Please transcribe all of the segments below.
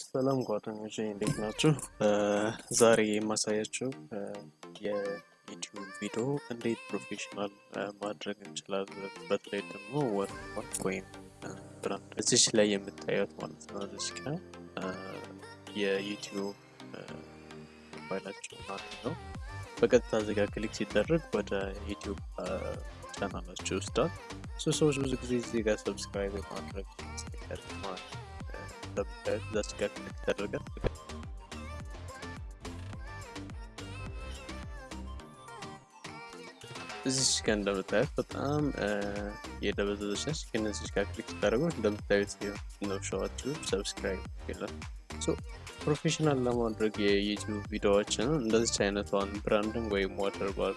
ሰላም ጓደኞቼ እንዴት ናችሁ? ዛሬ የማሳያችሁ የዩቲዩብ ቪዲዮ እንዴት professional ማድረግ እንችላለን። በተለይ ደግሞ watermark ወይም brand እዚች ላይ የምታዩት ማለት ነው። እዚች ጋር የዩቲዩብ ሞባይላቸው ማለት ነው። በቀጥታ እዚህ ጋር click ሲደረግ ወደ ዩቲዩብ ቻናላቸው ይወስዳል። ሰዎች ብዙ ጊዜ እዚህ ጋር subscribe ማስጠቀር ማለት ነው እንደምታዩት ተደርገን እዚች ጋር እንደምታዩት በጣም የደበዘዘች ነች። እዚች ጋር ክሊክ ስታደርጉ እንደምታዩት ነብሻዋችሁ ሰብስክራይብ ይላል። ፕሮፌሽናል ለማድረግ የዩቲዩብ ቪዲዮዎችን እንደዚች አይነቷን ብራንድንግ ወይም ዋተርባር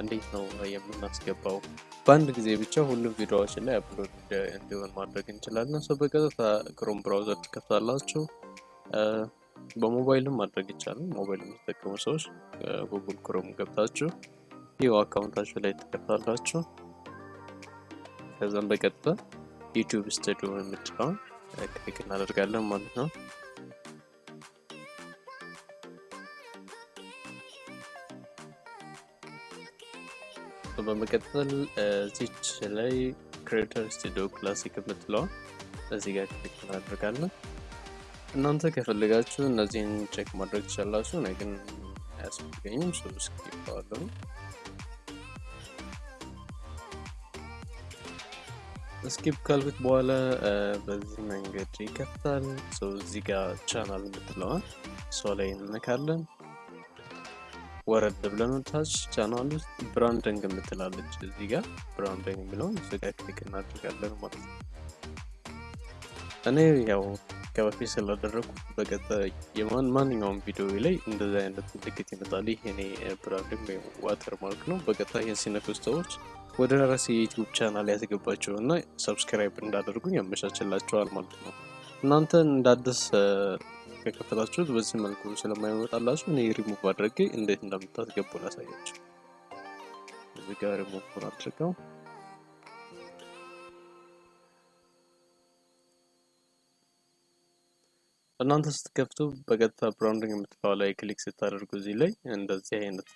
እንዴት ነው የምናስገባው? በአንድ ጊዜ ብቻ ሁሉም ቪዲዮዎችን ላይ upload እንዲሆን ማድረግ እንችላለን። so በቀጥታ Chrome browser ትከፍታላችሁ። በሞባይልም ማድረግ ይቻላል። ሞባይል የምትጠቀሙ ሰዎች Google Chrome ገብታችሁ ይኸው account ኣችሁ ላይ ትከፍታላችሁ። ከዛም በቀጥታ YouTube Studio የምትለውን click እናደርጋለን ማለት ነው። በመቀጠል እዚች ላይ Creator Studio Classic የምትለውን እዚህ ጋር click እናደርጋለን። እናንተ ከፈለጋችሁ እነዚህን check ማድረግ ትችላላችሁ። እኔ ግን አያስፈልገኝም። so skip አልኩ። skip ካልኩት በኋላ በዚህ መንገድ ይከፍታል። እዚህ ጋር ቻናል የምትለዋል እሷ ላይ እንነካለን። ወረድ ብለን ታች ቻናል ውስጥ branding የምትላለች እዚህ ጋር branding የሚለውን እዚህ ጋር click እናደርጋለን ማለት ነው። እኔ ያው ከበፊት ስላደረግኩ የማን ማንኛውም ቪዲዮ ላይ እንደዚህ አይነት ምልክት ይመጣል። ይህ እኔ branding ወይም watermark ነው። በቀጣይ ይህን ሰዎች ወደ ራሴ የዩቲዩብ ቻናል ያስገባቸው እና subscribe እንዳደርጉኝ ያመቻችላቸዋል ማለት ነው። እናንተ እንዳዲስ ከከፈታችሁት በዚህ መልኩ ስለማይመጣላችሁ እኔ ሪሙቭ አድርጌ እንዴት እንደምታስገቡ ላሳያችሁ። እዚህ ጋር ሪሙቭ አድርገው እናንተ ስትከፍቱ በቀጥታ branding የምትለው ላይ click ስታደርጉ እዚህ ላይ እንደዚህ አይነት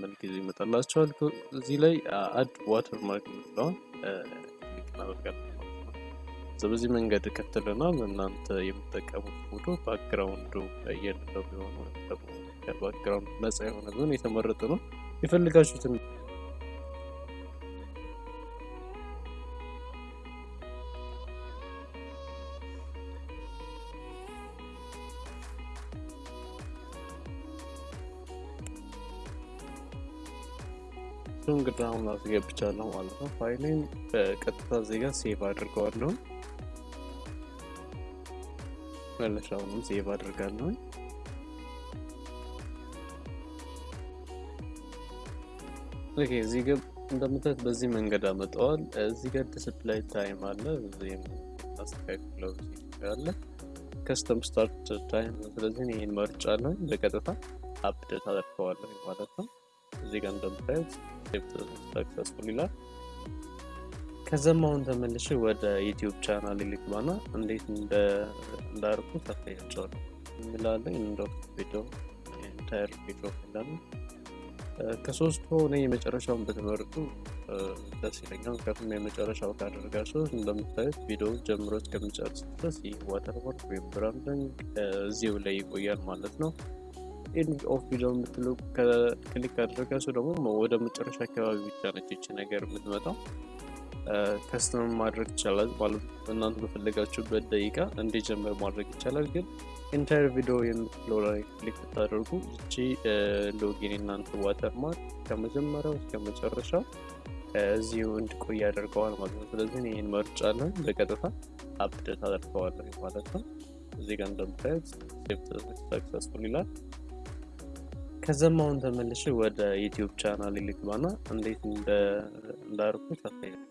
መልክ ይዞ ይመጣላችኋል። እዚህ ላይ add watermark የምትለውን click እናደርጋለን። በዚህ መንገድ ከፍትልናል። እናንተ የምትጠቀሙት ፎቶ background ኡ የሌለው ቢሆን ደግሞ ከ background ነጻ የሆነ ቢሆን የተመረጠ ነው። የፈለጋችሁትን እንግዲህ አሁን አስገብቻለሁ ማለት ነው። ፋይሌን በቀጥታ እዚጋ save አድርገዋለሁ። መለሻውንም save አድርጋለሁ። Okay እዚህ ጋር እንደምታዩት በዚህ መንገድ አመጣዋል። እዚህ ጋር display time አለ። እዚህም አስተካክለው አለ custom start time። ስለዚህ ይህን መርጫለሁ። በቀጥታ update አደርገዋለሁ ማለት ነው። እዚህ ጋር እንደምታዩት successful ይላል። ከዛም አሁን ተመልሼ ወደ YouTube channel ልግባና እንዴት እንዳርኩ ታሳያቸዋለሁ። እንላለን እንደ ቪዲዮ entire video እንላለን። ከሶስቱ እኔ የመጨረሻውን ብትመርጡ ደስ ይለኛል። ምክንያቱም የመጨረሻው ካደረጋችሁ እንደምታዩት ቪዲዮ ጀምሮ እስከሚጨርስ ድረስ ይህ watermark ወይም branding እዚሁ ላይ ይቆያል ማለት ነው። end of video የምትለው click ካደረጋችሁ ደግሞ ወደ መጨረሻ አካባቢ ብቻ ነች ነገር የምትመጣው። custom ማድረግ ይቻላል ማለት እናንተ በፈለጋችሁበት ደቂቃ እንዲጀምር ማድረግ ይቻላል። ግን entire video የምትለው ላይ click ብታደርጉ እቺ ሎጊን እናንተ watermark ከመጀመሪያው እስከ መጨረሻው እዚሁ እንዲቆይ ያደርገዋል ማለት ነው። ስለዚህ ይህን መርጫለን በቀጥታ update አደርገዋለሁ ማለት ነው። እዚህ ጋር እንደምታዩት ይላል። ከዛም አሁን ተመልሼ ወደ YouTube channel ልግባና እንዴት እንዳርኩ ታሳያል።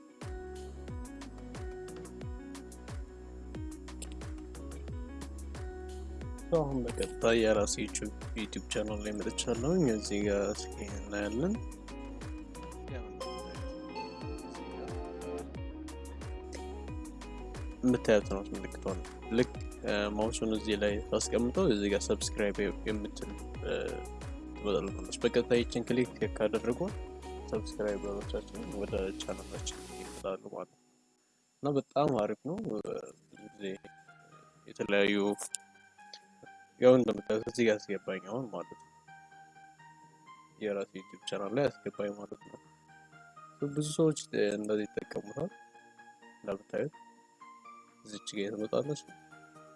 አሁን በቀጥታ የራሴ YouTube channel ላይ መጥቻለሁ። እዚህ ጋር እስኪ እናያለን። የምታያት ነው ምልክቷን ልክ mouse ኡን እዚህ ላይ ታስቀምጠው እዚህ ጋር subscribe የምትል ትመጣለች። በቀጥታ ይችን click ካደረጉ subscriber ኦቻችን ወደ ቻናላችን ይመጣሉ ማለት ነው እና በጣም አሪፍ ነው። ብዙ ጊዜ የተለያዩ ያው እንደምታዩት እዚህ ጋር አስገባኝ አሁን ማለት ነው የራሱ YouTube channel ላይ አስገባኝ ማለት ነው። ብዙ ሰዎች እንደዚህ ይጠቀሙታል። እንደምታዩት እዚች ጋር ትመጣለች።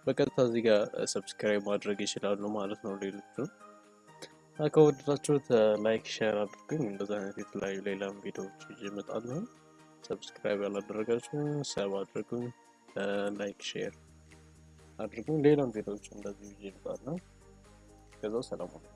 በቀጥታ እዚህ ጋር subscribe ማድረግ ይችላሉ ማለት ነው። ሌሎቹ ከወደዳችሁት like share አድርጉኝ። እንደዚ አይነት የተለያዩ ሌላም ቪዲዮዎች ይዤ እመጣለሁ። subscribe ያላደረጋችሁ sub አድርጉኝ፣ like share አድርጉኝ። ሌላም ቪዲዮዎች እንደዚህ ይዤ እመጣለሁ። ከዛው ሰላም ነው።